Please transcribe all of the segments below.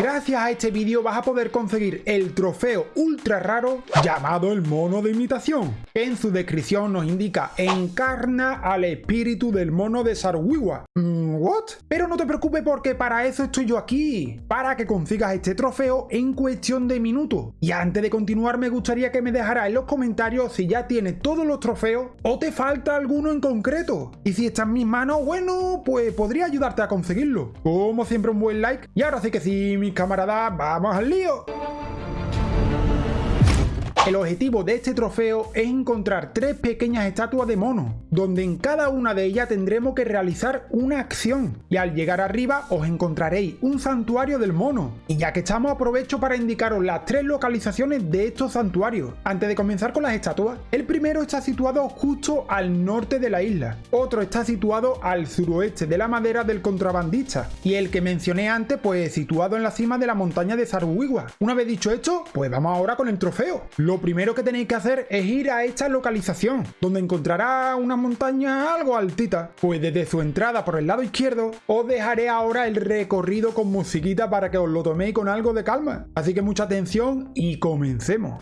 Gracias a este vídeo vas a poder conseguir el trofeo ultra raro llamado el mono de imitación. En su descripción nos indica encarna al espíritu del mono de Sarwiwa. Mm, ¿What? Pero no te preocupes porque para eso estoy yo aquí, para que consigas este trofeo en cuestión de minutos. Y antes de continuar me gustaría que me dejaras en los comentarios si ya tienes todos los trofeos o te falta alguno en concreto. Y si está en mis manos, bueno, pues podría ayudarte a conseguirlo. Como siempre un buen like. Y ahora sí que sí, mis camaradas, vamos al lío. El objetivo de este trofeo es encontrar tres pequeñas estatuas de mono, donde en cada una de ellas tendremos que realizar una acción, y al llegar arriba os encontraréis un santuario del mono. Y ya que estamos aprovecho para indicaros las tres localizaciones de estos santuarios. Antes de comenzar con las estatuas, el primero está situado justo al norte de la isla, otro está situado al suroeste de la madera del contrabandista, y el que mencioné antes pues situado en la cima de la montaña de Sarwiwa. Una vez dicho esto, pues vamos ahora con el trofeo. Lo primero que tenéis que hacer es ir a esta localización, donde encontrará una montaña algo altita. Pues desde su entrada por el lado izquierdo, os dejaré ahora el recorrido con musiquita para que os lo toméis con algo de calma. Así que mucha atención y comencemos.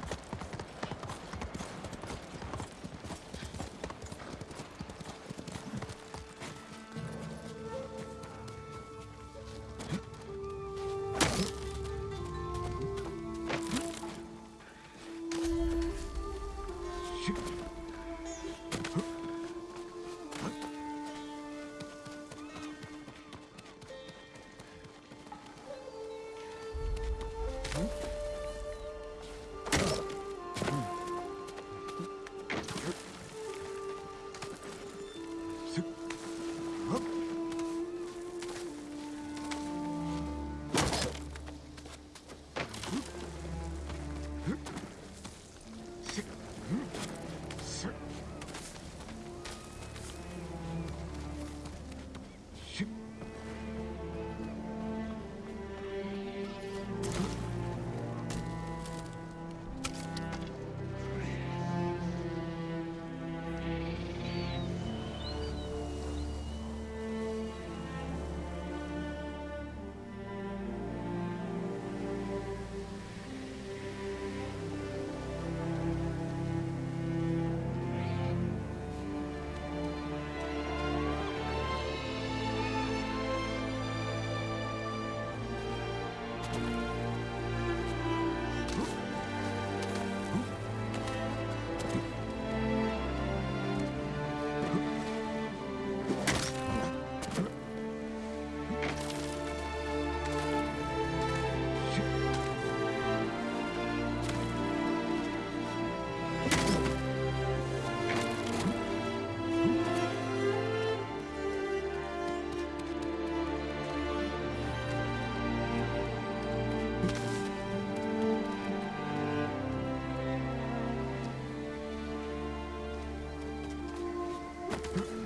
Huh?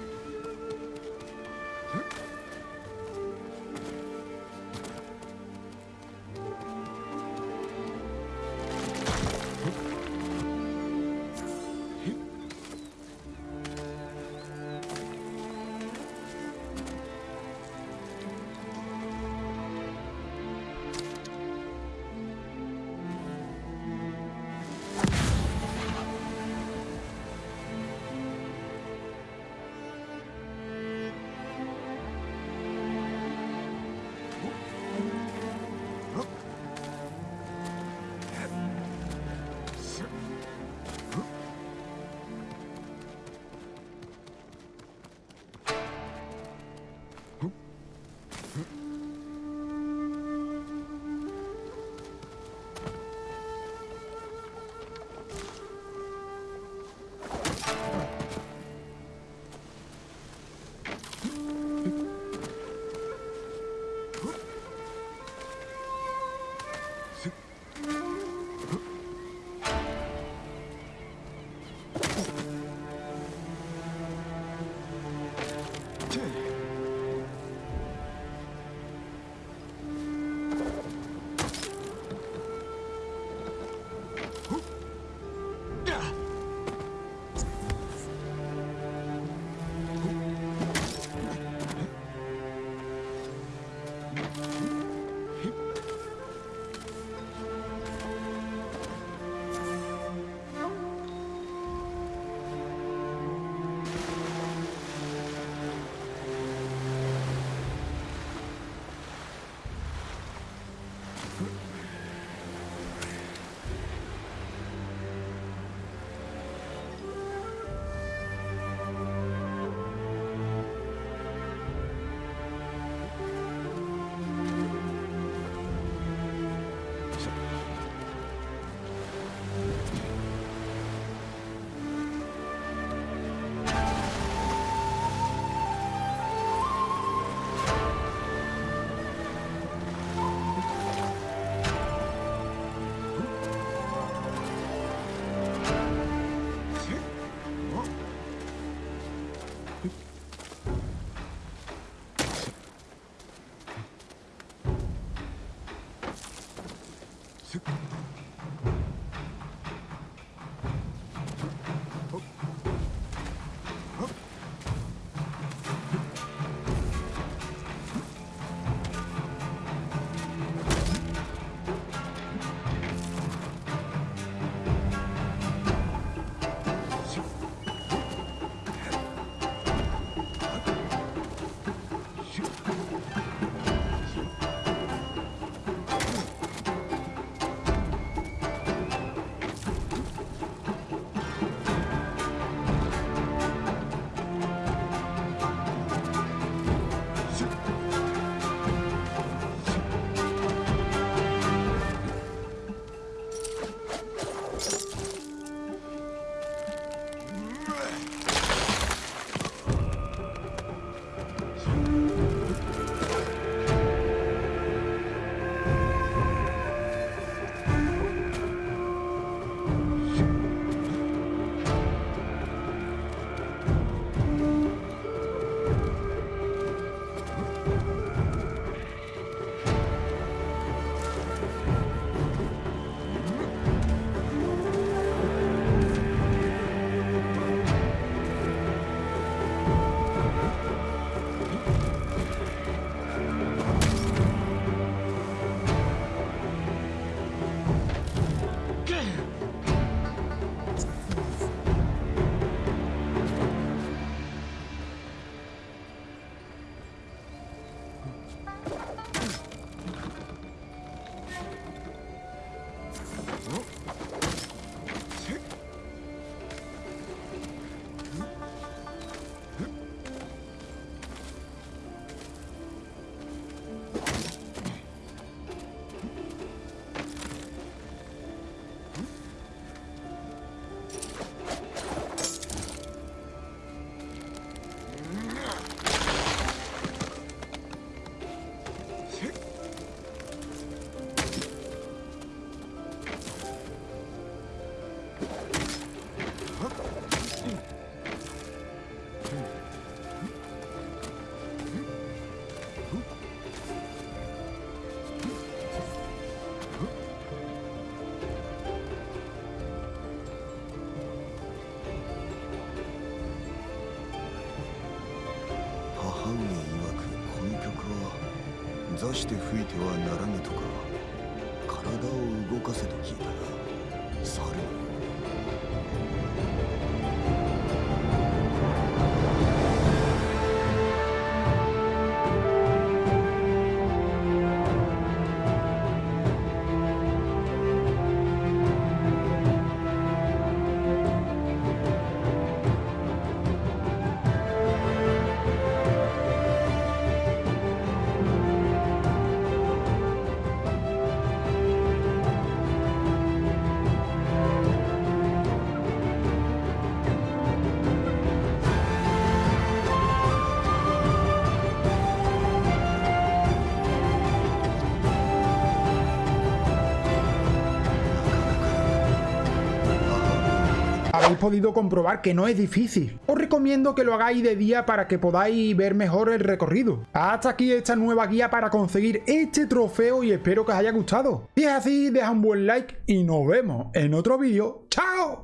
座して吹いてはならぬとか体を動かせと聞いたが猿のよ habéis podido comprobar que no es difícil. Os recomiendo que lo hagáis de día para que podáis ver mejor el recorrido. Hasta aquí esta nueva guía para conseguir este trofeo y espero que os haya gustado. Si es así, deja un buen like y nos vemos en otro vídeo. ¡Chao!